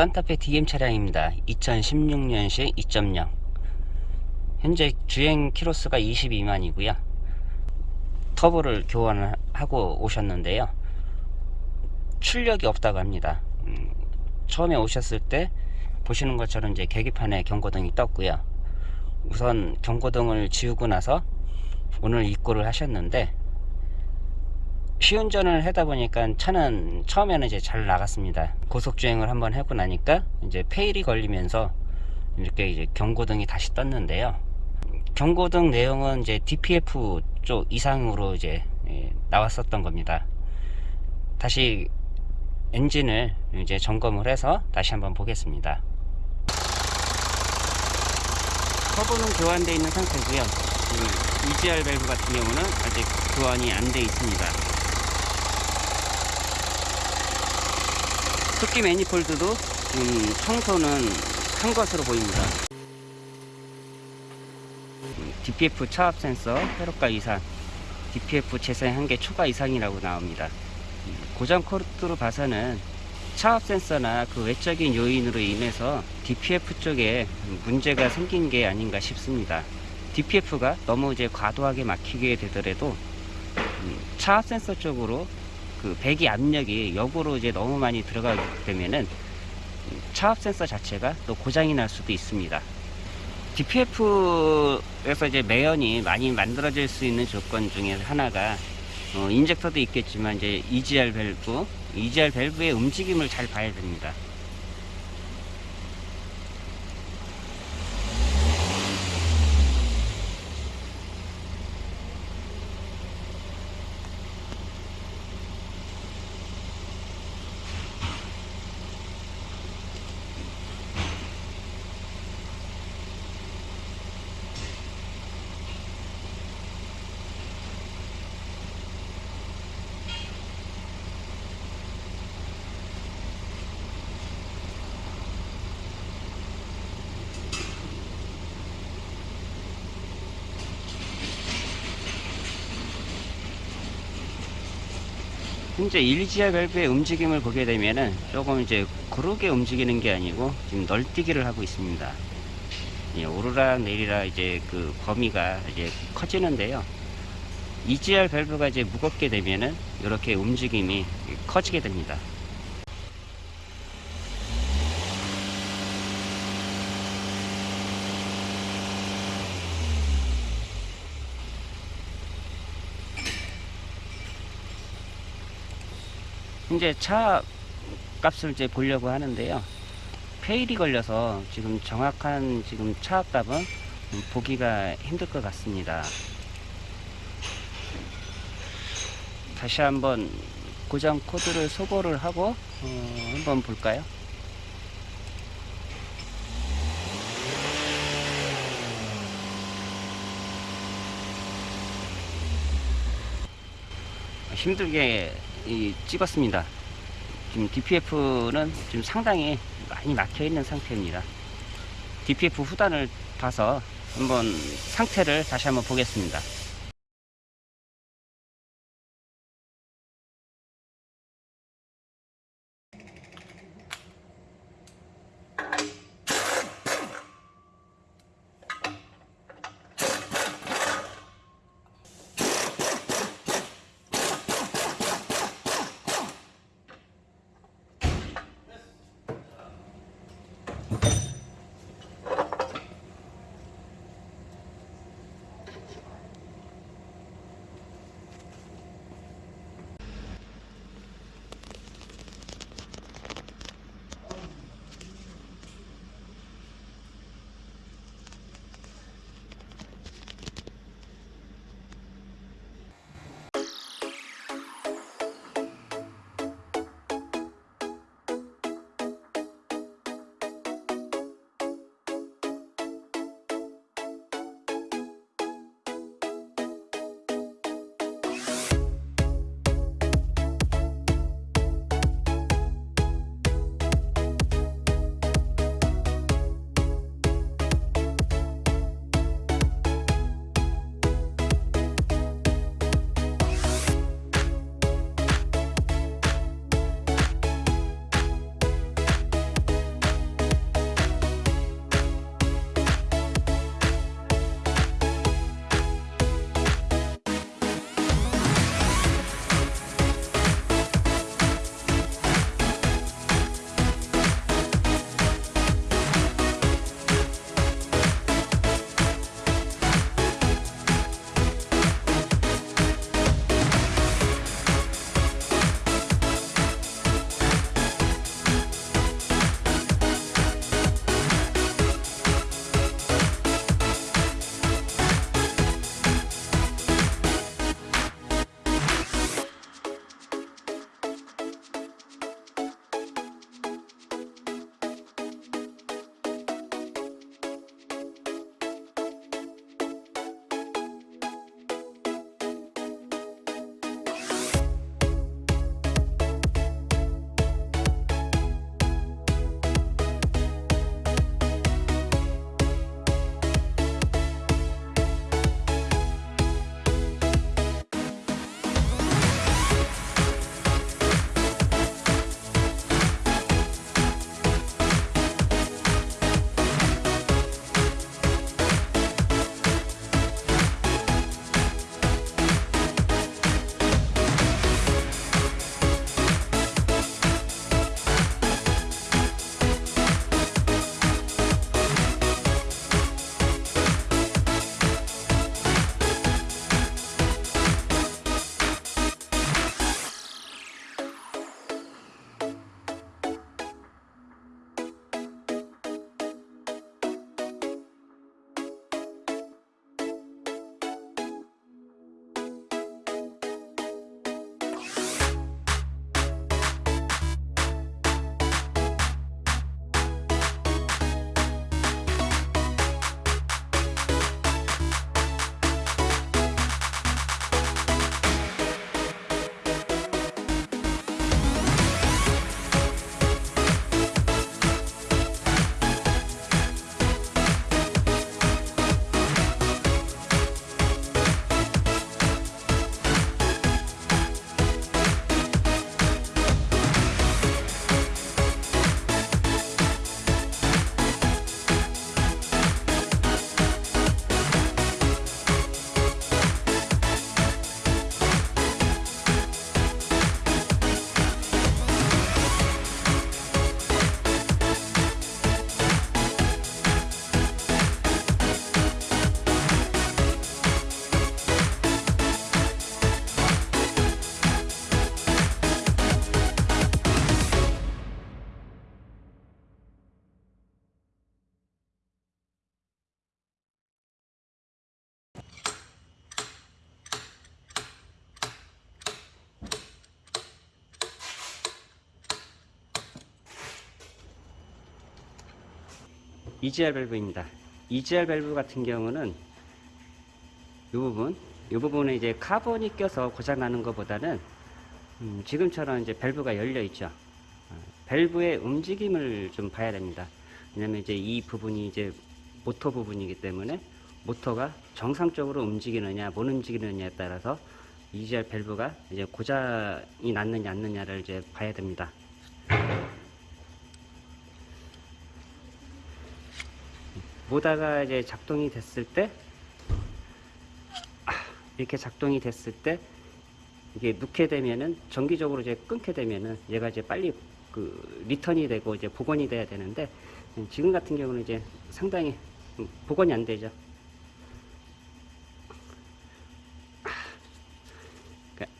산타페 DM 차량입니다. 2016년식 2.0 현재 주행 키로수가 22만이고요. 터보를 교환하고 오셨는데요. 출력이 없다고 합니다. 음, 처음에 오셨을 때 보시는 것처럼 이제 계기판에 경고등이 떴고요. 우선 경고등을 지우고 나서 오늘 입고를 하셨는데 시운전을 하다 보니까 차는 처음에는 이제 잘 나갔습니다. 고속주행을 한번 하고 나니까 이제 페일이 걸리면서 이렇게 이제 경고등이 다시 떴는데요. 경고등 내용은 이제 DPF 쪽 이상으로 이제 예, 나왔었던 겁니다. 다시 엔진을 이제 점검을 해서 다시 한번 보겠습니다. 터보는 교환되어 있는 상태고요. 음, EGR 밸브 같은 경우는 아직 교환이 안 돼 있습니다. 흡기 매니폴드도 음, 청소는 한 것으로 보입니다. 음, DPF 차압 센서 회로가 이상, DPF 재생 한개 초과 이상이라고 나옵니다. 음, 고장 코드로 봐서는 차압 센서나 그 외적인 요인으로 인해서 DPF 쪽에 문제가 생긴 게 아닌가 싶습니다. DPF가 너무 이제 과도하게 막히게 되더라도 음, 차압 센서 쪽으로 그 배기 압력이 역으로 이제 너무 많이 들어가게 되면은 차압 센서 자체가 또 고장이 날 수도 있습니다. DPF에서 이제 매연이 많이 만들어질 수 있는 조건 중에 하나가 어, 인젝터도 있겠지만 이제 EGR 밸브, EGR 밸브의 움직임을 잘 봐야 됩니다. 현재 1GR 밸브의 움직임을 보게 되면은 조금 이제 구르게 움직이는 게 아니고 지금 널뛰기를 하고 있습니다. 예, 오르락 내리락 이제 그 범위가 이제 커지는데요. EGR 밸브가 이제 무겁게 되면은 이렇게 움직임이 커지게 됩니다. 현재 차 값을 이제 보려고 하는데요. 페일이 걸려서 지금 정확한 지금 차 값은 보기가 힘들 것 같습니다. 다시 한번 고장 코드를 소거를 하고 어, 한번 볼까요? 힘들게 이, 찍었습니다. 지금 DPF는 지금 상당히 많이 막혀 있는 상태입니다. DPF 후단을 봐서 한번 상태를 다시 한번 보겠습니다. EGR 밸브입니다. EGR 밸브 같은 경우는 이 부분, 이 부분에 이제 카본이 껴서 고장나는 것보다는 음, 지금처럼 이제 밸브가 열려 있죠. 어, 밸브의 움직임을 좀 봐야 됩니다. 왜냐면 이제 이 부분이 이제 모터 부분이기 때문에 모터가 정상적으로 움직이느냐 못 움직이느냐에 따라서 EGR 밸브가 이제 고장이 났느냐 안 났느냐를 이제 봐야 됩니다. 모다가 이제 작동이 됐을 때 아, 이렇게 작동이 됐을 때 이게 넣게 되면은 정기적으로 이제 끊게 되면은 얘가 이제 빨리 그 리턴이 되고 이제 복원이 돼야 되는데 음, 지금 같은 경우는 이제 상당히 음, 복원이 안 되죠. 그러니까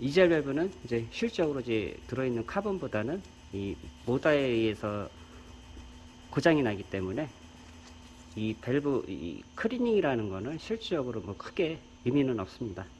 이젤 밸브는 이제 실적으로 이제 들어있는 카본보다는 이 모다에 의해서 고장이 나기 때문에 이 밸브 이 클리닝이라는 거는 실질적으로 뭐 크게 의미는 없습니다.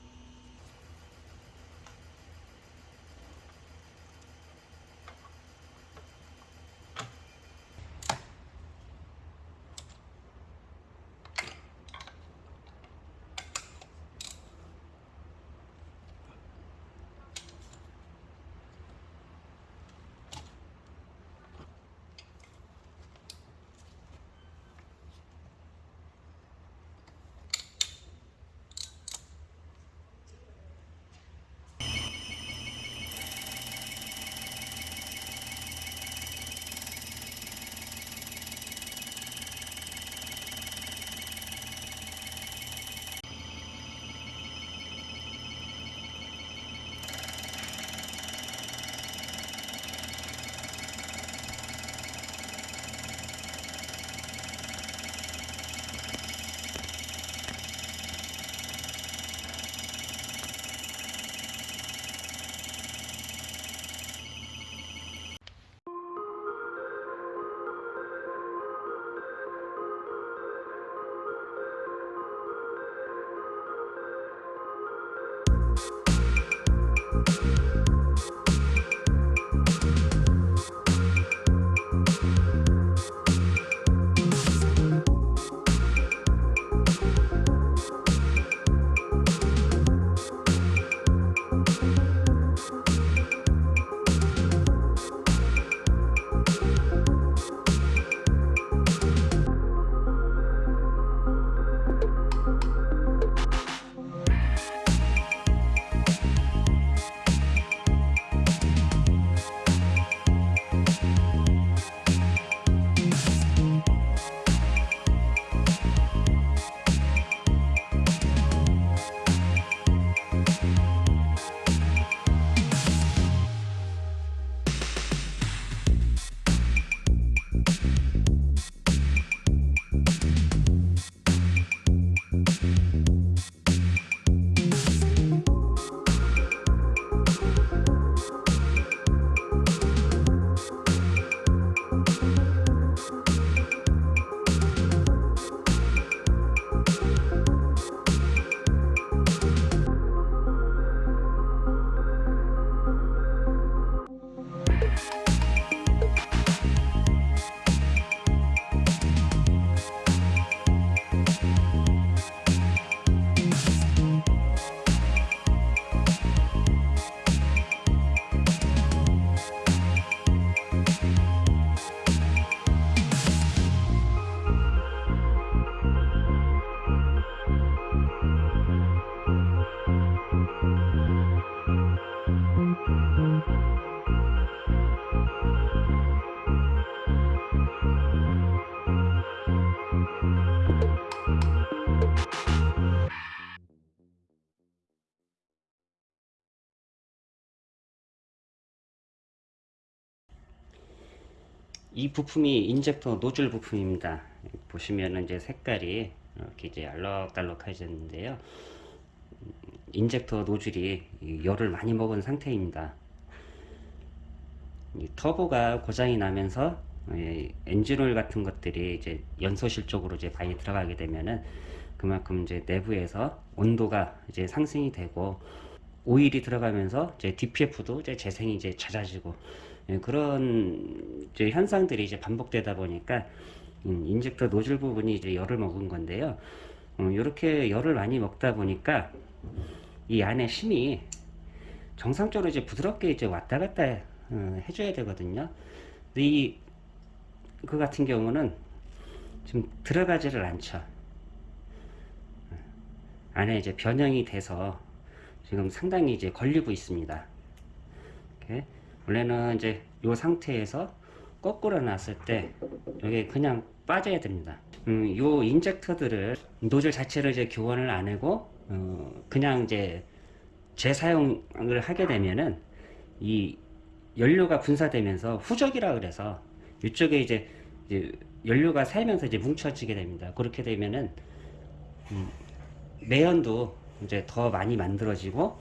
이 부품이 인젝터 노즐 부품입니다. 보시면은 이제 색깔이 이렇게 이제 알록달록해졌는데요. 인젝터 노즐이 열을 많이 먹은 상태입니다. 이 터보가 고장이 나면서 엔진오일 같은 것들이 이제 연소실 쪽으로 이제 많이 들어가게 되면은 그만큼 이제 내부에서 온도가 이제 상승이 되고 오일이 들어가면서 이제 DPF도 이제 재생이 이제 잦아지고 예, 그런 이제 현상들이 이제 반복되다 보니까 음, 인젝터 노즐 부분이 이제 열을 먹은 건데요. 이렇게 열을 많이 먹다 보니까 이 안에 심이 정상적으로 이제 부드럽게 이제 왔다 갔다 어, 해줘야 되거든요. 이, 그 같은 경우는 지금 들어가지를 않죠. 안에 이제 변형이 돼서 지금 상당히 이제 걸리고 있습니다. 이렇게. 원래는 이제 이 상태에서 거꾸로 놨을 때 여기 그냥 빠져야 됩니다. 음, 요 인젝터들을 노즐 자체를 이제 교환을 안 하고 어, 그냥 이제 재사용을 하게 되면은 이 연료가 분사되면서 후적이라 그래서 이쪽에 이제, 이제 연료가 새면서 이제 뭉쳐지게 됩니다. 그렇게 되면은 음, 매연도 이제 더 많이 만들어지고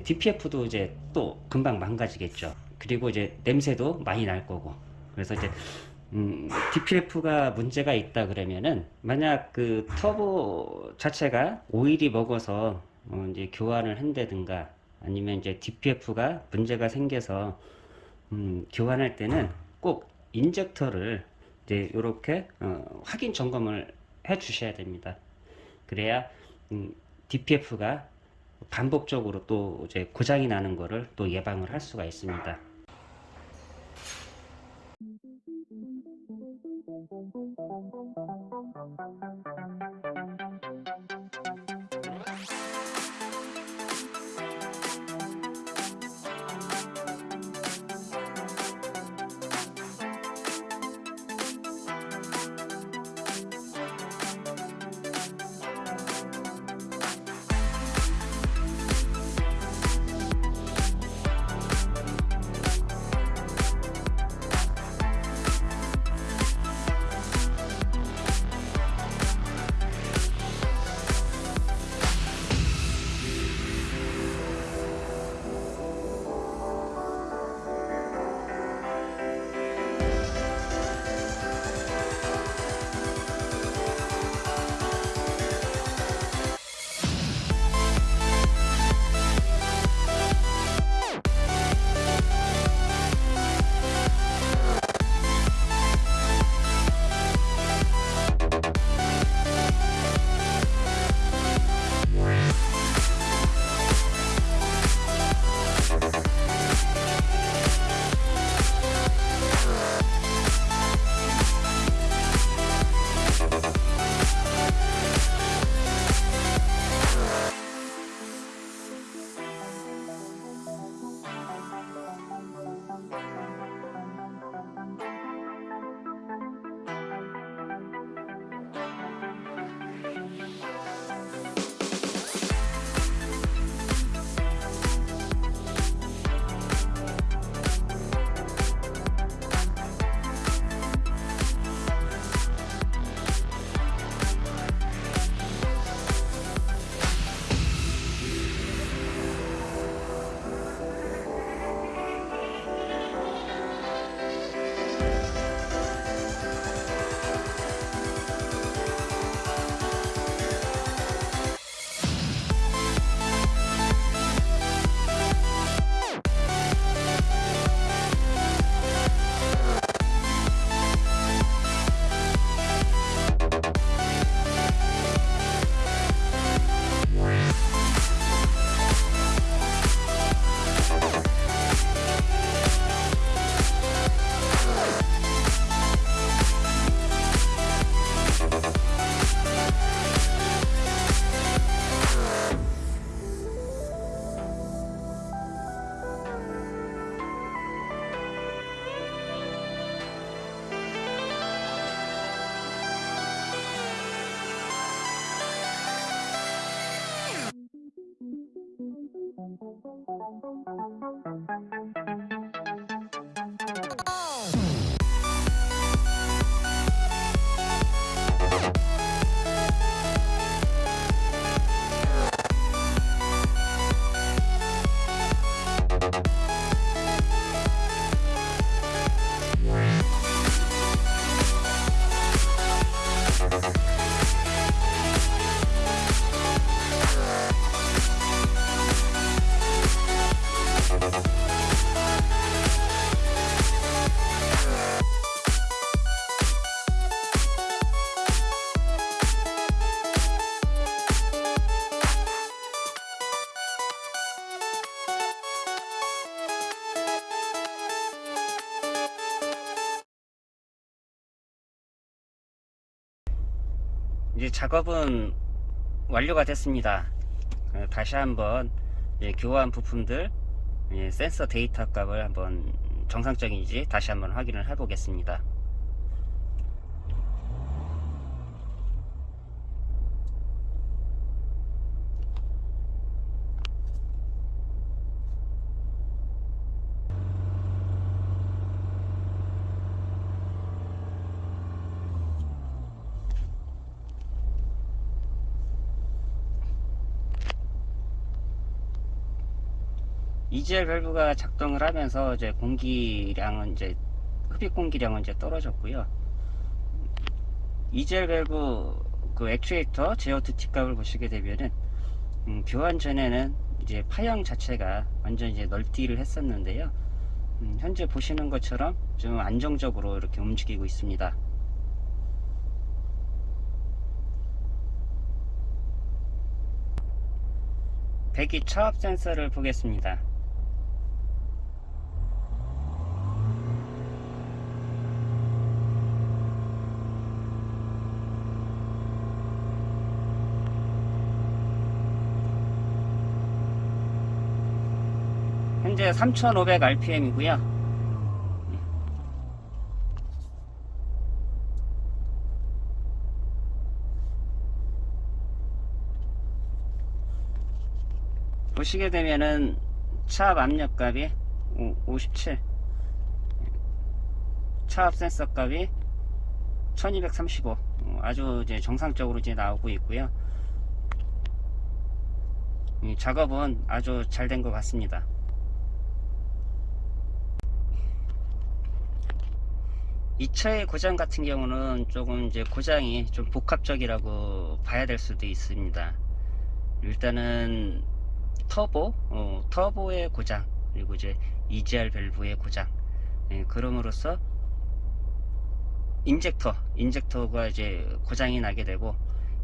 DPF도 이제 또 금방 망가지겠죠. 그리고 이제 냄새도 많이 날 거고. 그래서 이제 음, DPF가 문제가 있다 그러면은 만약 그 터보 자체가 오일이 먹어서 어, 이제 교환을 한다든가 아니면 이제 DPF가 문제가 생겨서 음, 교환할 때는 꼭 인젝터를 이제 이렇게 어, 확인 점검을 해 주셔야 됩니다. 그래야 음, DPF가 반복적으로 또 이제 고장이 나는 거를 또 예방을 할 수가 있습니다. 이제 작업은 완료가 됐습니다. 어, 다시 한번 예, 교환 부품들 예, 센서 데이터 값을 한번 정상적인지 다시 한번 확인을 해 보겠습니다. EGR 밸브가 작동을 하면서 이제 공기량은 이제 흡입 공기량은 이제 떨어졌고요. EGR 밸브 그 액추에이터 제어2 T 값을 보시게 되면은 음, 교환 전에는 이제 파형 자체가 완전 이제 널뛰기를 했었는데요. 음, 현재 보시는 것처럼 좀 안정적으로 이렇게 움직이고 있습니다. 배기 차압 센서를 보겠습니다. 현재 3500 rpm이고요. 보시게 되면은 차압 압력 값이 57 차압 센서 값이 1235 어, 아주 이제 정상적으로 이제 나오고 있고요. 이 작업은 아주 잘 된 것 같습니다 이 차의 고장 같은 경우는 조금 이제 고장이 좀 복합적이라고 봐야 될 수도 있습니다 일단은 터보, 어, 터보의 고장, 그리고 이제 EGR 밸브의 고장. 예, 그럼으로써 인젝터, 인젝터가 이제 고장이 나게 되고,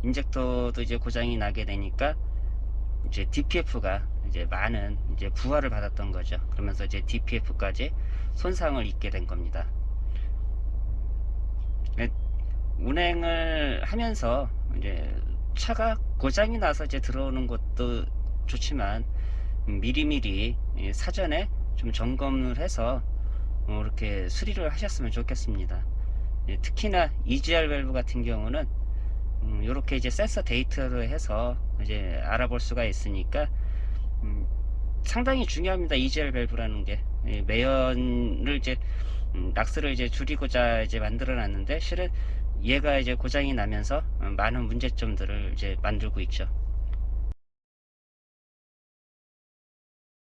인젝터도 이제 고장이 나게 되니까 이제 DPF가 이제 많은 이제 부하를 받았던 거죠. 그러면서 이제 DPF까지 손상을 입게 된 겁니다. 예, 운행을 하면서 이제 차가 고장이 나서 이제 들어오는 것도 좋지만 미리미리 예, 사전에 좀 점검을 해서 어, 이렇게 수리를 하셨으면 좋겠습니다. 예, 특히나 EGR 밸브 같은 경우는 이렇게 이제 센서 데이터를 해서 이제 알아볼 수가 있으니까 음, 상당히 중요합니다. EGR 밸브라는 게 예, 매연을 이제 음, 낙스를 이제 줄이고자 이제 만들어 놨는데 실은 얘가 이제 고장이 나면서 어, 많은 문제점들을 이제 만들고 있죠.